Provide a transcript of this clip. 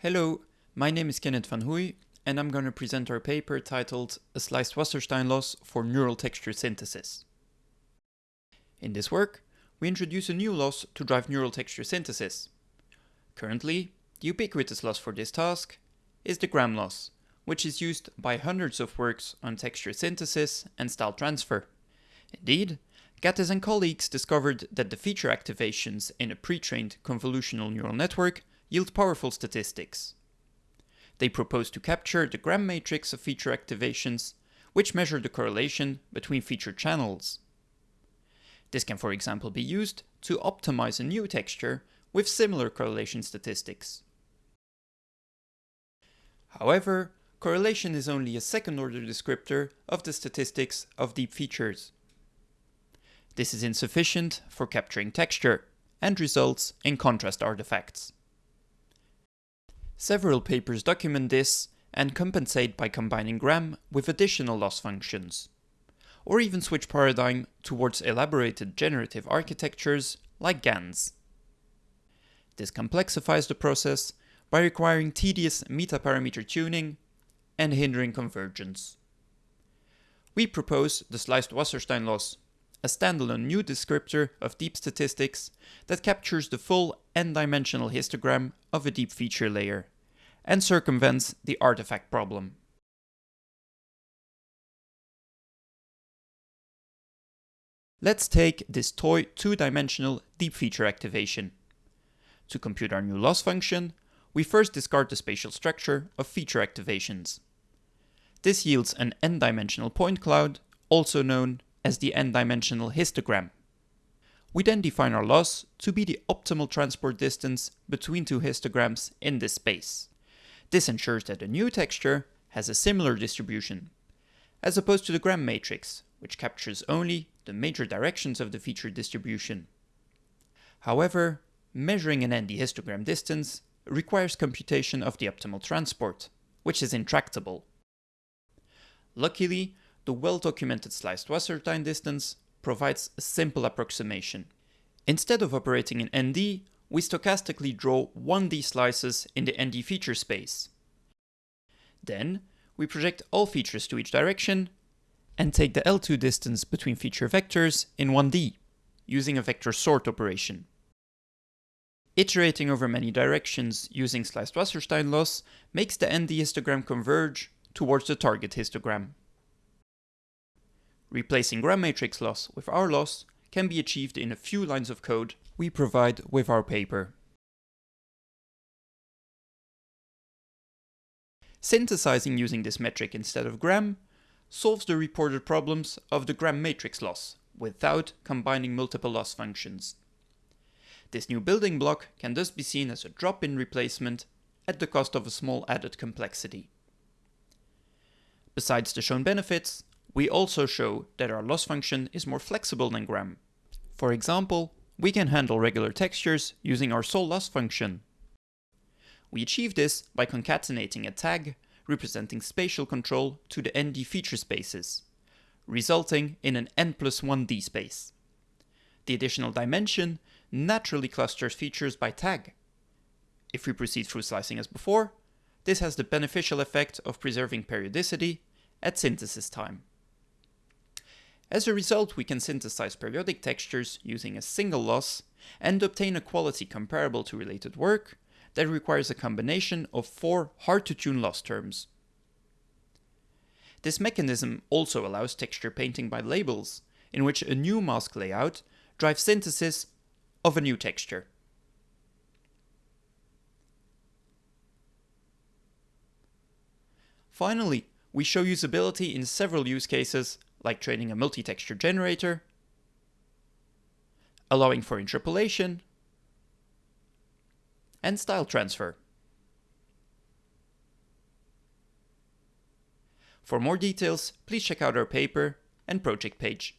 Hello, my name is Kenneth Vanhoey, and I'm going to present our paper titled A Sliced Wasserstein Loss for Neural Texture Synthesis. In this work, we introduce a new loss to drive neural texture synthesis. Currently, the ubiquitous loss for this task is the gram loss, which is used by hundreds of works on texture synthesis and style transfer. Indeed, Gatys and colleagues discovered that the feature activations in a pre-trained convolutional neural network yield powerful statistics. They propose to capture the gram matrix of feature activations, which measure the correlation between feature channels. This can for example be used to optimize a new texture with similar correlation statistics. However, correlation is only a second-order descriptor of the statistics of deep features. This is insufficient for capturing texture and results in contrast artifacts. Several papers document this and compensate by combining gram with additional loss functions, or even switch paradigm towards elaborated generative architectures like GANs. This complexifies the process by requiring tedious metaparameter tuning and hindering convergence. We propose the sliced Wasserstein loss, a standalone new descriptor of deep statistics that captures the full n-dimensional histogram of a deep feature layer and circumvents the artifact problem. Let's take this toy two-dimensional deep feature activation. To compute our new loss function, we first discard the spatial structure of feature activations. This yields an n-dimensional point cloud, also known as the n-dimensional histogram. We then define our loss to be the optimal transport distance between two histograms in this space. This ensures that the new texture has a similar distribution, as opposed to the gram matrix, which captures only the major directions of the feature distribution. However, measuring an ND histogram distance requires computation of the optimal transport, which is intractable. Luckily, the well-documented sliced Wasserstein distance provides a simple approximation. Instead of operating in ND, we stochastically draw 1D slices in the ND feature space. Then, we project all features to each direction and take the L2 distance between feature vectors in 1D, using a vector sort operation. Iterating over many directions using sliced Wasserstein loss makes the ND histogram converge towards the target histogram. Replacing gram matrix loss with our loss can be achieved in a few lines of code we provide with our paper. Synthesizing using this metric instead of gram solves the reported problems of the gram matrix loss without combining multiple loss functions. This new building block can thus be seen as a drop-in replacement at the cost of a small added complexity. Besides the shown benefits, we also show that our loss function is more flexible than gram. For example, we can handle regular textures using our sol loss function. We achieve this by concatenating a tag representing spatial control to the ND feature spaces, resulting in an n plus 1D space. The additional dimension naturally clusters features by tag. If we proceed through slicing as before, this has the beneficial effect of preserving periodicity at synthesis time. As a result, we can synthesize periodic textures using a single loss and obtain a quality comparable to related work that requires a combination of four hard-to-tune loss terms. This mechanism also allows texture painting by labels, in which a new mask layout drives synthesis of a new texture. Finally, we show usability in several use cases like training a multi-texture generator, allowing for interpolation, and style transfer. For more details, please check out our paper and project page.